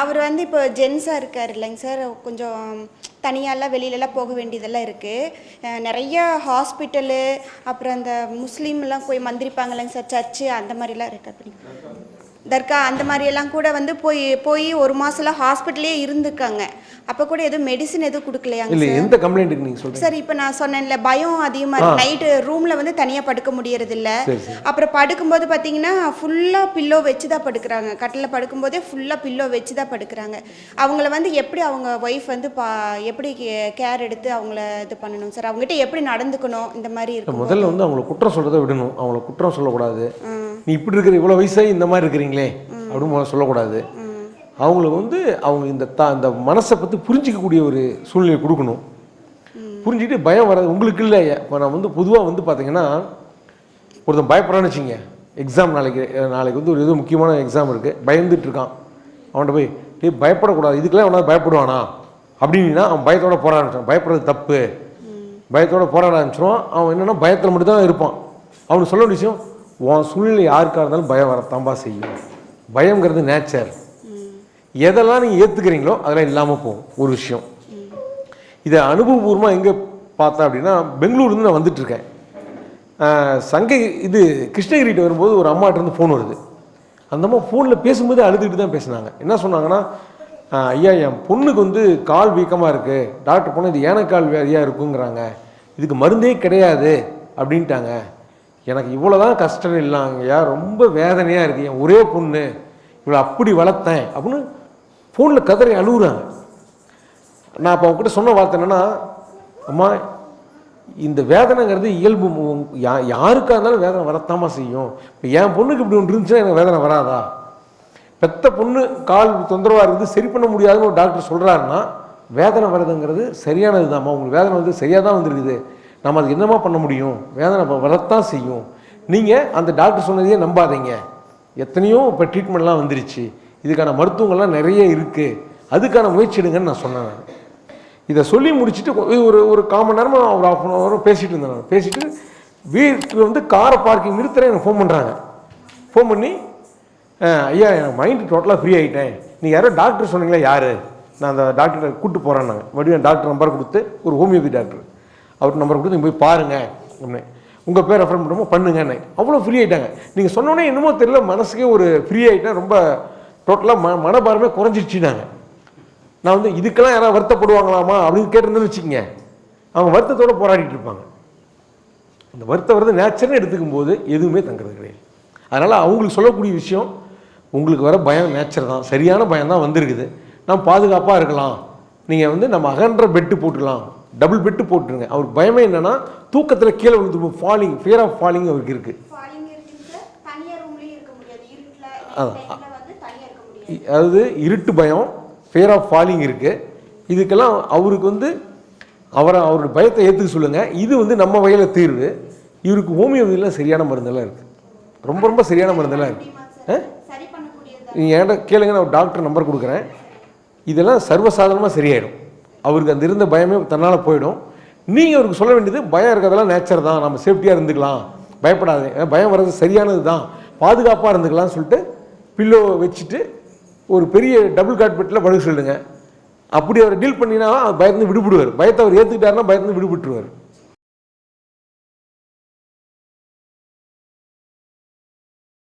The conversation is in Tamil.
அவர் வந்து இப்போ ஜென்ஸாக இருக்கார் இல்லைங்க சார் கொஞ்சம் தனியாலாம் வெளியிலலாம் போக வேண்டியதெல்லாம் இருக்குது நிறைய ஹாஸ்பிட்டலு அப்புறம் அந்த முஸ்லீம்லாம் போய் மந்திரிப்பாங்க இல்லைங்க சார் சர்ச்சு அந்த மாதிரிலாம் இருக்கு. அப்படி தர்கா அந்த மாதிரியெல்லாம் கூட வந்து போய் போய் ஒரு மாதம்லாம் ஹாஸ்பிட்டலே இருந்திருக்காங்க அப்போ கூட எதுவும் மெடிசின் எதுவும் கொடுக்கலையாங்க இல்லை எந்த கம்ப்ளைண்ட்டுக்கு நீங்கள் சொல்கிறீங்க சார் இப்போ நான் சொன்னேன்ல பயம் அதிகமாக இருக்கு. நைட்டு ரூமில் வந்து தனியாக படுக்க முடியறது இல்ல. அப்புறம் படுக்கும்போது பார்த்தீங்கன்னா ஃபுல்லாக பில்லோ வச்சு தான் படுக்கிறாங்க. கட்டில் படுக்கும்போதே ஃபுல்லாக பில்லோ வச்சு தான் படுக்கிறாங்க. அவங்கள வந்து எப்படி அவங்க ஒய்ஃப் வந்து பா எப்படி கேர் எடுத்து அவங்கள இது பண்ணணும்? சார் அவங்ககிட்ட எப்படி நடந்துக்கணும்? இந்த மாதிரி இருக்கும் முதல்ல வந்து அவங்கள குற்றம் சொல்கிறத விடணும். அவங்கள குற்றம் சொல்லக்கூடாது. நீ இப்படி இருக்கிற இவ்வளோ வயசாகி இந்த மாதிரி இருக்கிறீங்களே அப்படின்னு சொல்லக்கூடாது. அவங்களுக்கு வந்து அவங்க இந்த தா இந்த மனசை பற்றி புரிஞ்சிக்கக்கூடிய ஒரு சூழ்நிலையை கொடுக்கணும். புரிஞ்சுக்கிட்டு பயம் வராது. உங்களுக்கு இல்லை. இப்போ நான் வந்து பொதுவாக வந்து பார்த்தீங்கன்னா ஒருத்தன் பயப்படுறான்னு வச்சுங்க எக்ஸாம் நாளைக்கு நாளைக்கு வந்து ஒரு ஏதோ முக்கியமான எக்ஸாம் இருக்குது பயந்துட்டு இருக்கான். அவன்கிட்ட போய் டேய் பயப்படக்கூடாது. இதுக்கெல்லாம் அவனால் பயப்படுவானா? அப்படின்னா அவன் பயத்தோட போராட ஆரம்பிச்சான் பயப்படுறது தப்பு. பயத்தோட போராட ஆரம்பிச்சிருவான். அவன் என்னென்னா பயத்தில் மட்டும்தான் இருப்பான். அவனுக்கு சொல்ல வேண்டிய விஷயம் உன் சூழ்நிலை யாருக்காக இருந்தாலும் பயம் வரத்தாம்பா செய்யும். பயங்கிறது நேச்சர் எதெல்லாம் நீங்கள் ஏற்றுக்கிறீங்களோ அதெல்லாம் இல்லாமல் போகும். ஒரு விஷயம். இதை அனுபவபூர்வமாக எங்கே பார்த்தேன் அப்படின்னா பெங்களூர்லேருந்து நான் வந்துட்டுருக்கேன். சங்கை இது கிருஷ்ணகிரிகிட்ட வரும்போது ஒரு அம்மாட்டிருந்து ஃபோன் வருது. அந்த அம்மா ஃபோனில் பேசும்போது அழுதுகிட்டு தான் பேசுனாங்க. என்ன சொன்னாங்கன்னா ஐயா என் பொண்ணுக்கு வந்து கால் வீக்கமாக இருக்குது டாக்டர் போனால் இது ஏனக்கால் வியாதியாக இருக்குங்கிறாங்க. இதுக்கு மருந்தே கிடையாது. அப்படின்ட்டாங்க. எனக்கு இவ்வளோ தான் கஷ்டம் இல்லைங்கய்யா ரொம்ப வேதனையாக இருக்குது என் ஒரே பொண்ணு இவளை அப்படி வளர்த்தேன் அப்படின்னு ஃபோனில் கதறி அழுகுறாங்க. நான் அப்போ அவங்ககிட்ட சொன்ன வார்த்தை என்னென்னா அம்மா இந்த வேதனைங்கிறது இயல்பு. யா யாருக்காக இருந்தாலும் வேதனை வரத்தாமா செய்யும். இப்போ என் பொண்ணுக்கு இப்படி ஒன்று இருந்துச்சுன்னா எனக்கு வேதனை வராதா? பெத்த பொண்ணு கால் தொந்தரவாக இருக்குது சரி பண்ண முடியாதுன்னு ஒரு டாக்டர் சொல்கிறாருன்னா வேதனை வருதுங்கிறது சரியானது தான்மா உங்களுக்கு வேதனை வந்து சரியாக தான் வந்திருக்குது. நம்ம அது என்னமா பண்ண முடியும்? வேதனை வரத்தான் செய்யும். நீங்கள் அந்த டாக்டர் சொன்னதையே நம்பாதீங்க. எத்தனையோ இப்போ ட்ரீட்மெண்ட்லாம் வந்துருச்சு. இதுக்கான மருத்துவங்கள்லாம் நிறைய இருக்குது அதுக்கான முயற்சி எடுங்கன்னு நான் சொன்னேன் நான். இதை சொல்லி முடிச்சுட்டு ஒரு ஒரு கால் மணி நேரமாக ஒரு ஆஃப் அன் ஹவர் பேசிட்டு இருந்தேன் நான். பேசிட்டு வீட்டில் வந்து காரை பார்க்கிங் நிறுத்துறேன் எனக்கு ஃபோன் பண்ணுறாங்க ஃபோன் பண்ணி ஐயா என் மைண்டு டோட்டலாக ஃப்ரீ ஆகிட்டேன் நீ யாரோ டாக்டர் சொன்னீங்களா யார்? நான் அந்த டாக்டரை கூப்பிட்டு போகிறேன்னாங்க மறுபடியும் டாக்டர் நம்பர் கொடுத்து ஒரு ஹோமியோபதி டாக்டர் அவருக்கு நம்பர் கொடுத்து நீங்கள் போய் பாருங்கள் அப்படின்னு. உங்கள் பேர் ரெஃபர் பண்ணுமோ பண்ணுங்கன்னு. அவ்வளோ ஃப்ரீ ஆகிட்டாங்க நீங்கள் சொன்னோன்னே என்னமோ தெரியல மனசுக்கே ஒரு ஃப்ரீ ஆகிட்டேன் ரொம்ப டோட்டலாக ம மனபாரமே குறைஞ்சிடுச்சுனாங்க நான் வந்து இதுக்கெல்லாம் யாராவது வருத்தப்படுவாங்களாமா? அப்படின்னு கேட்டிருந்தேன்னு வச்சுக்கோங்க. அவங்க வருத்தத்தோட போராடிட்டு இருப்பாங்க. அந்த வருத்த வருது நேச்சர்னு எடுத்துக்கும் போது எதுவுமே தங்குறது கிடையாது. அதனால் அவங்களுக்கு சொல்லக்கூடிய விஷயம் உங்களுக்கு வர பயம் நேச்சர் தான். சரியான பயம் தான் வந்திருக்குது. நம்ம பாதுகாப்பாக இருக்கலாம். நீங்கள் வந்து நம்ம அகன்ற பெட்டு போட்டுக்கலாம். டபுள் பெட்டு போட்டுருங்க. அவருக்கு பயமே என்னென்னா தூக்கத்தில் கீழே விழுந்து ஃபாலிங் ஃபியர் ஆஃப் ஃபாலிங் அவருக்கு இருக்குது அதாவது இருட்டு பயம் ஃபியர் ஆஃப் ஃபாலிங் இருக்குது இதுக்கெல்லாம் அவருக்கு வந்து அவரை அவருடைய பயத்தை ஏற்றுக்க சொல்லுங்கள் இது வந்து நம்ம வகையில் தீர்வு. இவருக்கு ஹோமியோபதியில் சரியான மருந்தெல்லாம் இருக்குது ரொம்ப ரொம்ப சரியான மருந்தெல்லாம் இருக்குது பண்ணக்கூடியது. நீங்கள் என்கிட்ட கேளுங்க நான் டாக்டர் நம்பர் கொடுக்குறேன். இதெல்லாம் சர்வசாதாரணமாக சரியாயிடும். அவருக்கு அந்த இருந்த பயமே தன்னால் போயிடும். நீங்கள் அவருக்கு சொல்ல வேண்டியது பயம் இருக்கிறதெல்லாம் நேச்சர் தான். நம்ம சேஃப்டியாக இருந்துக்கலாம். பயப்படாதீங்க. பயம் வர்றது சரியானது தான். பாதுகாப்பாக இருந்துக்கலாம்னு சொல்லிட்டு பில்லோ வச்சுட்டு ஒரு பெரிய டபுள் காட் பெட்டில் படுக்க சொல்லுங்க. அப்படி அவர் டீல் பண்ணினா பயந்து விடுபடுவார். பயத்தை அவர் ஏற்றுக்கிட்டாருன்னா பயந்து விடுபட்டுருவார்.